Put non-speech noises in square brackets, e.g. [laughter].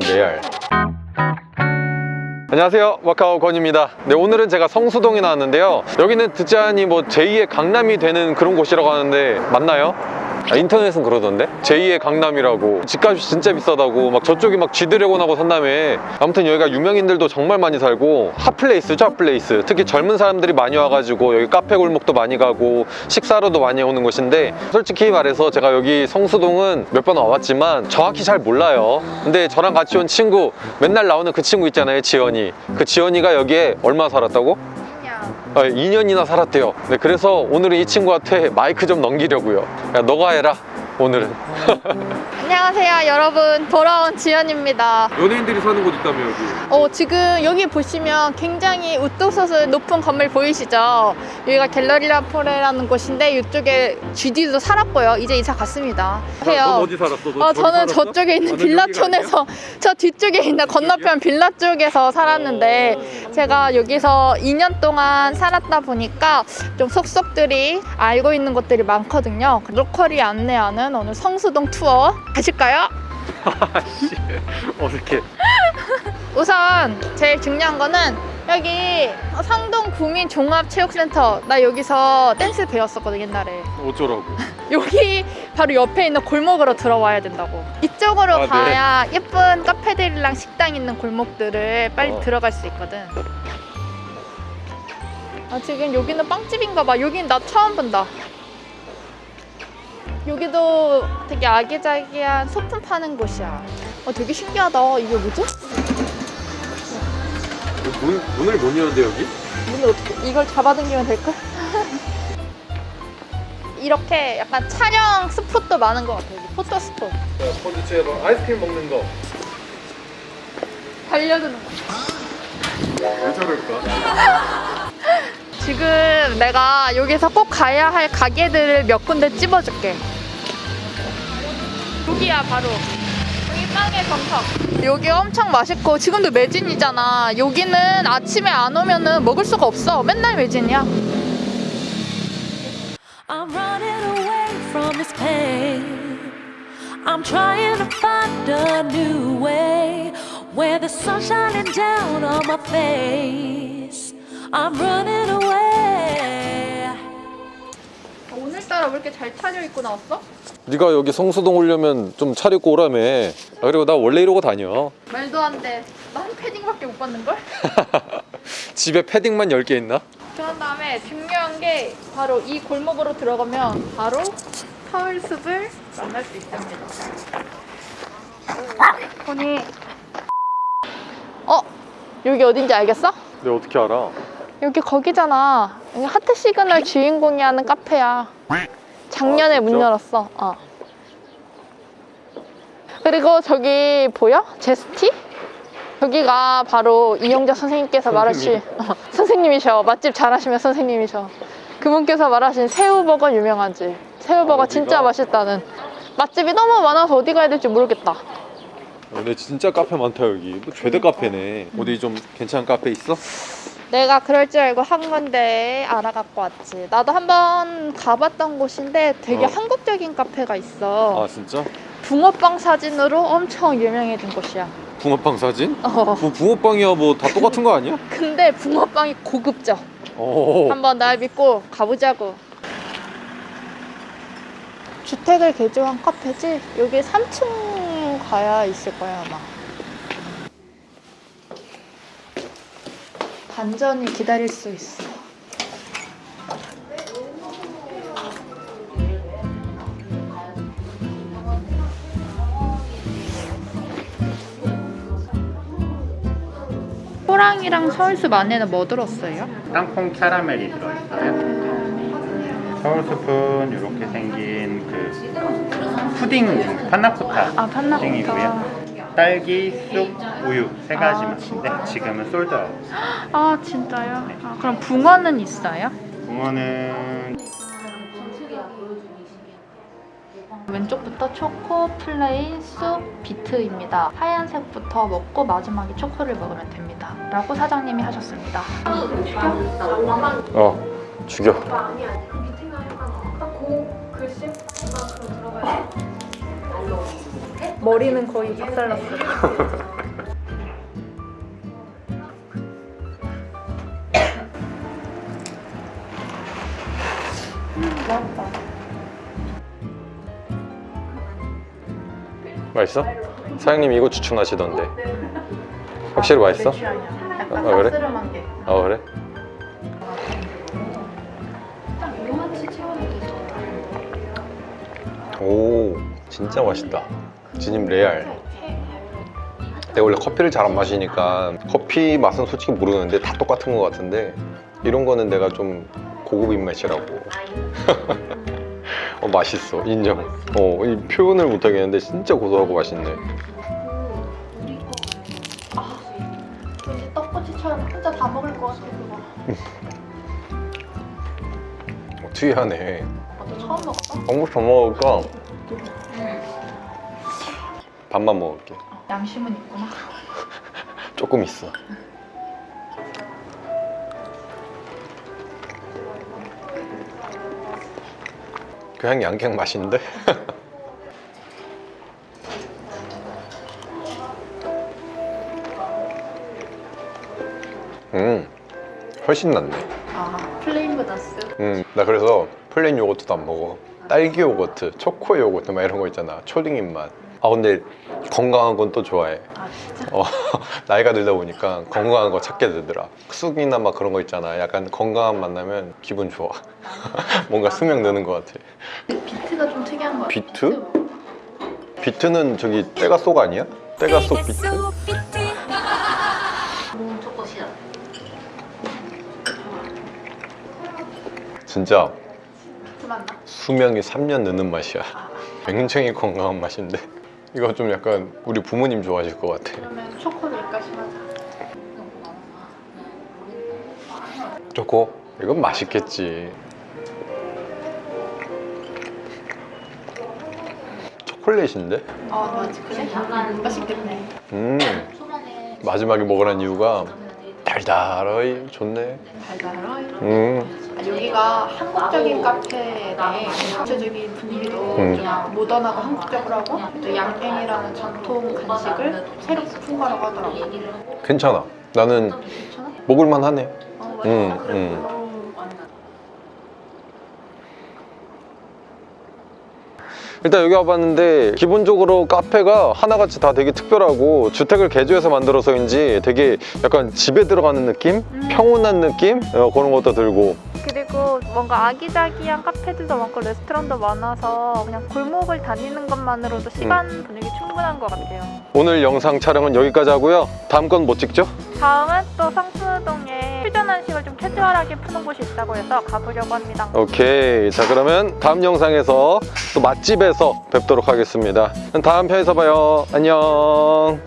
레알. 안녕하세요. 마카오 권입니다. 네 오늘은 제가 성수동에 나왔는데요. 여기는 듣자 하니 뭐 제2의 강남이 되는 그런 곳이라고 하는데 맞나요? 아, 인터넷은 그러던데? 제2의 강남이라고. 집값이 진짜 비싸다고. 막 저쪽이 막 지드래곤 하고 산다며. 아무튼 여기가 유명인들도 정말 많이 살고 hot place죠 hot place. 특히 젊은 사람들이 많이 와가지고 여기 카페 골목도 많이 가고 식사로도 많이 오는 곳인데 솔직히 말해서 제가 여기 성수동은 몇 번 와봤지만 정확히 잘 몰라요. 근데 저랑 같이 온 친구 맨날 나오는 그 친구 있잖아요 지연이. 그 지연이가 여기에 얼마 살았다고? 아, 2년이나 살았대요. 네, 그래서 오늘은 이 친구한테 마이크 좀 넘기려고요. 야 너가 해라 오늘은 안녕하세요 여러분. 돌아온 지연입니다. 연예인들이 사는 곳 있다며 여기. 어, 지금 여기 보시면 굉장히 우뚝서서 높은 건물 보이시죠? 여기가 갤러리라 포레라는 곳인데 이쪽에 GD도 살았고요. 이제 이사 갔습니다. 해요. 살았어? 어, 저는 저쪽에 있는 빌라촌에서 저 뒤쪽에 있는 건너편 빌라 쪽에서 살았는데 제가 여기서 2년 동안 살았다 보니까 좀 속속들이 알고 있는 것들이 많거든요. 로컬이 안내하는 오늘 성수동 투어 가실까요? [laughs] 아씨 어색해. [laughs] 우선 제일 중요한 거는 여기 상동 구민 종합체육센터 나 여기서 댄스 배웠었거든 옛날에. 어쩌라고. [laughs] 여기 바로 옆에 있는 골목으로 들어와야 된다고. 이쪽으로 아, 네. 가야 예쁜 카페들이랑 식당 있는 골목들을 빨리 어. 들어갈 수 있거든. 아 지금 여기는 빵집인가 봐. 여긴 나 처음 본다 여기도 되게 아기자기한 소품 파는 곳이야 어 되게 신기하다 이게 뭐지? 문, 문을 못 여는데 여기? 문을 어떻게 이걸 잡아당기면 될까? [laughs] 이렇게 약간 촬영 스폿도 많은 것 같아요 포토 스폿 콘드체로 뭐 아이스크림 먹는 거 달려드는 거왜 저럴까? [laughs] 지금 내가 여기서 꼭 가야 할 가게들을 몇 군데 찝어줄게 여기야 바로 여기 빵의 정석 여기 엄청 맛있고 지금도 매진이잖아 여기는 아침에 안 오면 은 먹을 수가 없어 맨날 매진이야 I'm running away from this pain. I'm trying to find a new way where the sun's shining down on my face. I'm running away. 오늘따라 왜 이렇게 잘 차려입고 나왔어? 네가 여기 성수동 오려면 좀 차려입고 오라며 아, 그리고 나 원래 이러고 다녀 말도 안돼 난 패딩밖에 못 받는걸? [laughs] 집에 패딩만 10개 있나? 그런 다음에 중요한 게 바로 이 골목으로 들어가면 바로 서울숲을 만날 수 있습니다. 보니 어? 여기 어딘지 알겠어? 내가 어떻게 알아? 여기 거기잖아. 여기 하트 시그널 주인공이 하는 카페야. 작년에 아, 문? 열었어. 어. 그리고 저기 보여? 제스티? 여기가 바로 이영자 선생님께서 말하신 어, 선생님이셔. 맛집 잘하시면 선생님이셔. 그분께서 말하신 새우버거 유명한 집. 새우버거 아, 진짜? 맛있다는. 맛집이 너무 많아서 어디 가야 될지 모르겠다. 근데 진짜 카페 많다 여기 뭐 죄대 카페네 어디 좀 괜찮은 카페 있어? 내가 그럴 줄 알고 한 건데 알아갖고 왔지. 나도 한번 가봤던 곳인데 되게 어. 한국적인 카페가 있어. 아 진짜? 붕어빵 사진으로 엄청 유명해진 곳이야. 붕어빵 사진? 어. 뭐 붕어빵이야 뭐 다 똑같은 거 아니야? [laughs] 근데 붕어빵이 고급져. 오 한번 날 믿고 가보자고. 주택을 개조한 카페지? 여기 3층 가야 있을 거야 아마. 반전이 기다릴 수 있어. 호랑이랑 서울숲 안에는 뭐 들었어요? 땅콩 캐러멜이 들어있어요. 서울숲은 이렇게 생긴 그 푸딩 panna cotta 아, panna cotta. 푸딩이고요. 딸기, 쑥, 우유 세 가지 아, 맛인데 지금은 sold out. 아 진짜요? 아, 그럼 붕어는 있어요? 붕어는 왼쪽부터 초코, plain, 쑥, 비트입니다. 하얀색부터 먹고 마지막에 초코를 먹으면 됩니다. 라고 사장님이 하셨습니다. 어 죽여 머리는 거의 박살났어요. [laughs] 맛있어? 사장님 이거 추천하시던데 확실히 맛있어? 아, 그래? 아 그래? 오 진짜 맛있다 진입 레알 내가 원래 커피를 잘 안 마시니까 커피 맛은 솔직히 모르는데 다 똑같은 것 같은데 이런 거는 내가 좀 고급 입맛이라고 [laughs] 어 맛있어 인정 어 이 표현을 못 하겠는데 진짜 고소하고 맛있네 떡꼬치처럼 혼자 다 먹을 것 같아 그거. 어, 특이하네 나도 처음 먹어봐. 한국 더 먹을까? 밥만 먹을게 양심은 있구나. [laughs] 조금 있어. 그냥 양갱 맛인데? [laughs] 음, 훨씬 낫네. 아 plain 보다스. 음, 나 그래서 plain 요거트도 안 먹어. 딸기 요거트, 초코 요거트 막 이런 거 있잖아. 초딩 입맛. 아 근데 건강한 건 또 좋아해. 아 진짜? 어, [laughs] 나이가 들다 보니까 건강한 거 찾게 되더라. 쑥이나 막 그런 거 있잖아. 약간 건강한 맛 나면 기분 좋아. [laughs] 뭔가 수명 느는 것 같아. 비트가 좀 특이한 거 같아. 비트? 비트는 저기 때가 쏙 아니야? 때가 쏙 비트? 진짜? 수명이 3년 느는 맛이야. 굉장히 건강한 맛인데. 이거 좀 약간 우리 부모님 좋아하실 것 같아. 그러면 초코를 여기까지 하자. 초코? 이건 맛있겠지. 초콜릿인데? 아 맞지 그래? 맛있겠네. 음 마지막에 먹으란 이유가 달달하이 좋네 달달하이. 음 아, 여기가 한국적인 카페네. 전체적인 분위기도 음. 좀 모던하고 한국적으로 하고 또 양갱이라는 전통 간식을 새로 푼 거라고 하더라고. 괜찮아 나는 괜찮아? 먹을만 하네 어, 음. 음. 어. 일단 여기 와봤는데 기본적으로 카페가 하나같이 다 되게 특별하고 주택을 개조해서 만들어서인지 되게 약간 집에 들어가는 느낌? 평온한 느낌? 어, 그런 것도 들고 그리고 뭔가 아기자기한 카페들도 많고 레스토랑도 많아서 그냥 골목을 다니는 것만으로도 시간 분위기 충분한 것 같아요. 오늘 영상 촬영은 여기까지 하고요 다음 건 뭐 찍죠? 다음은 또 성수동에 퓨전 한식을 좀 캐주얼하게 푸는 곳이 있다고 해서 가보려고 합니다. 오케이 자 그러면 다음 영상에서 또 맛집에서 뵙도록 하겠습니다 다음 편에서 봐요 안녕